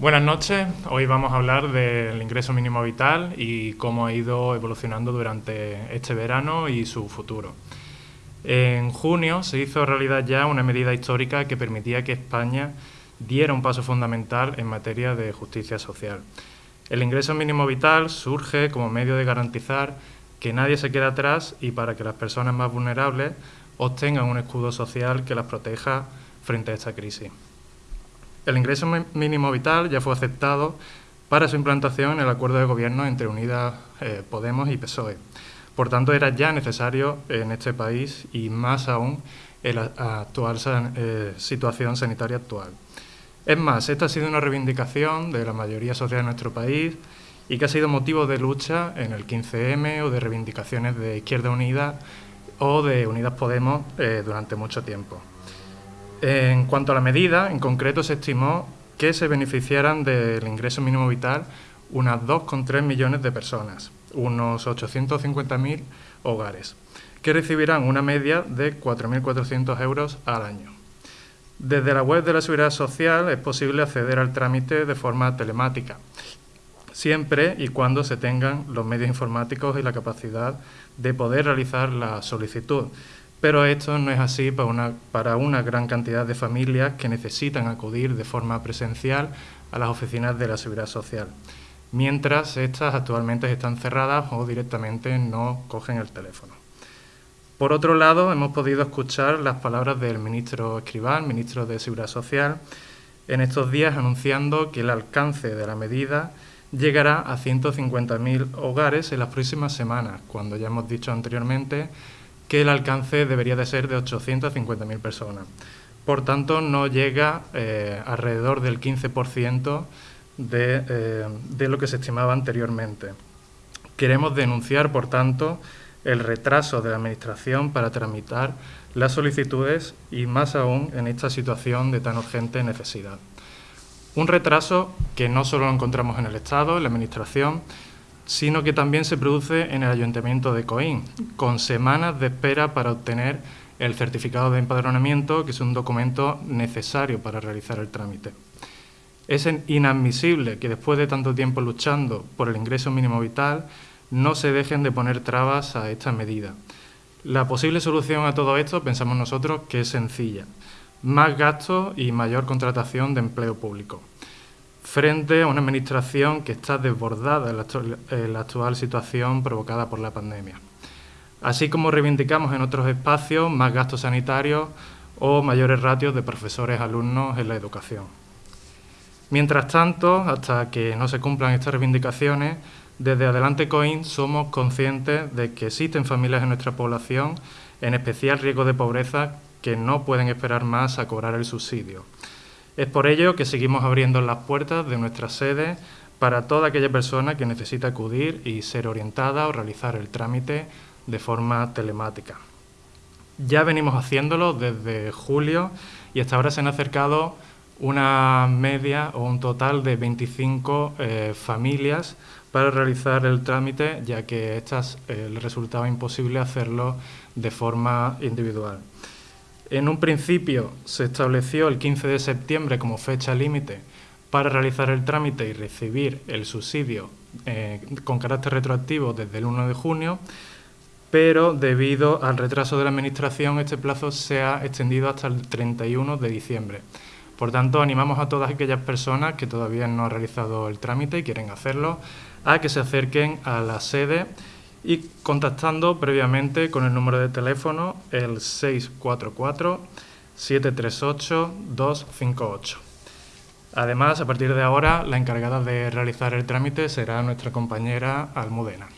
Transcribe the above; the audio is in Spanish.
Buenas noches, hoy vamos a hablar del ingreso mínimo vital y cómo ha ido evolucionando durante este verano y su futuro. En junio se hizo realidad ya una medida histórica que permitía que España diera un paso fundamental en materia de justicia social. El ingreso mínimo vital surge como medio de garantizar que nadie se quede atrás y para que las personas más vulnerables obtengan un escudo social que las proteja frente a esta crisis. El ingreso mínimo vital ya fue aceptado para su implantación en el acuerdo de gobierno entre Unidas eh, Podemos y PSOE. Por tanto, era ya necesario en este país y más aún en la actual eh, situación sanitaria actual. Es más, esta ha sido una reivindicación de la mayoría social de nuestro país y que ha sido motivo de lucha en el 15M o de reivindicaciones de Izquierda Unida o de Unidas Podemos eh, durante mucho tiempo. En cuanto a la medida, en concreto se estimó que se beneficiaran del ingreso mínimo vital unas 2,3 millones de personas, unos 850.000 hogares, que recibirán una media de 4.400 euros al año. Desde la web de la Seguridad Social es posible acceder al trámite de forma telemática, siempre y cuando se tengan los medios informáticos y la capacidad de poder realizar la solicitud, pero esto no es así para una, para una gran cantidad de familias que necesitan acudir de forma presencial a las oficinas de la Seguridad Social, mientras estas actualmente están cerradas o directamente no cogen el teléfono. Por otro lado, hemos podido escuchar las palabras del ministro Escribal, ministro de Seguridad Social, en estos días anunciando que el alcance de la medida llegará a 150.000 hogares en las próximas semanas, cuando ya hemos dicho anteriormente que el alcance debería de ser de 850.000 personas. Por tanto, no llega eh, alrededor del 15% de, eh, de lo que se estimaba anteriormente. Queremos denunciar, por tanto, el retraso de la Administración para tramitar las solicitudes y más aún en esta situación de tan urgente necesidad. Un retraso que no solo lo encontramos en el Estado, en la Administración, sino que también se produce en el Ayuntamiento de Coín, con semanas de espera para obtener el certificado de empadronamiento, que es un documento necesario para realizar el trámite. Es inadmisible que después de tanto tiempo luchando por el ingreso mínimo vital no se dejen de poner trabas a esta medida. La posible solución a todo esto, pensamos nosotros, que es sencilla. Más gastos y mayor contratación de empleo público frente a una administración que está desbordada en la, actual, situación provocada por la pandemia. Así como reivindicamos en otros espacios más gastos sanitarios o mayores ratios de profesores alumnos en la educación. Mientras tanto, hasta que no se cumplan estas reivindicaciones, desde Adelante COIN somos conscientes de que existen familias en nuestra población en especial riesgo de pobreza que no pueden esperar más a cobrar el subsidio. Es por ello que seguimos abriendo las puertas de nuestra sede para toda aquella persona que necesita acudir y ser orientada o realizar el trámite de forma telemática. Ya venimos haciéndolo desde julio y hasta ahora se han acercado una media o un total de 25 eh, familias para realizar el trámite, ya que estas eh, les resultaba imposible hacerlo de forma individual. En un principio se estableció el 15 de septiembre como fecha límite para realizar el trámite y recibir el subsidio eh, con carácter retroactivo desde el 1 de junio, pero debido al retraso de la Administración este plazo se ha extendido hasta el 31 de diciembre. Por tanto, animamos a todas aquellas personas que todavía no han realizado el trámite y quieren hacerlo a que se acerquen a la sede y contactando previamente con el número de teléfono el 644-738-258. Además, a partir de ahora, la encargada de realizar el trámite será nuestra compañera Almudena.